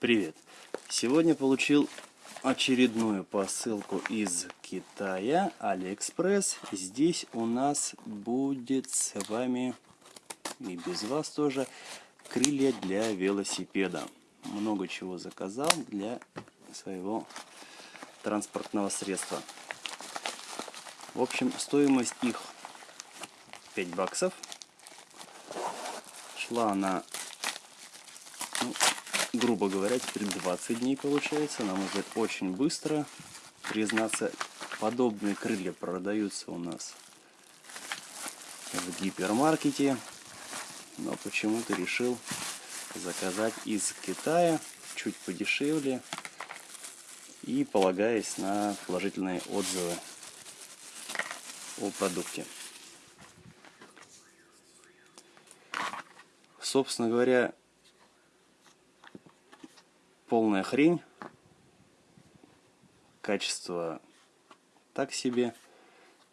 Привет! Сегодня получил очередную посылку из Китая, Алиэкспресс. Здесь у нас будет с вами, и без вас тоже, крылья для велосипеда. Много чего заказал для своего транспортного средства. В общем, стоимость их 5 баксов. Шла она ну, грубо говоря, теперь 20 дней получается. Нам уже очень быстро. Признаться, подобные крылья продаются у нас в гипермаркете. Но почему-то решил заказать из Китая, чуть подешевле. И полагаясь на положительные отзывы о продукте. Собственно говоря, полная хрень. Качество так себе.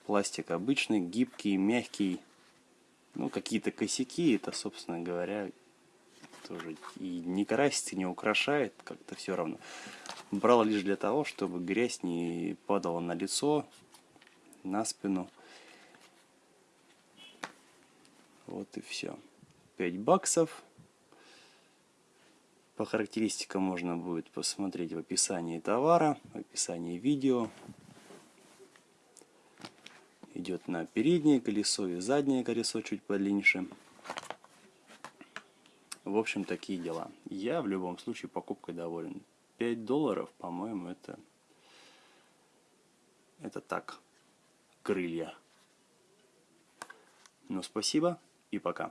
Пластик обычный, гибкий, мягкий. Ну, какие-то косяки, это, собственно говоря, тоже и не красит, и не украшает, как-то все равно. Брал лишь для того, чтобы грязь не падала на лицо, на спину. Вот и все. 5 баксов. По характеристикам можно будет посмотреть в описании товара, в описании видео. Идет на переднее колесо и заднее колесо чуть подлиннее. В общем, такие дела. Я в любом случае покупкой доволен. 5 долларов, по-моему, это... Это так. Крылья. Ну, спасибо и пока.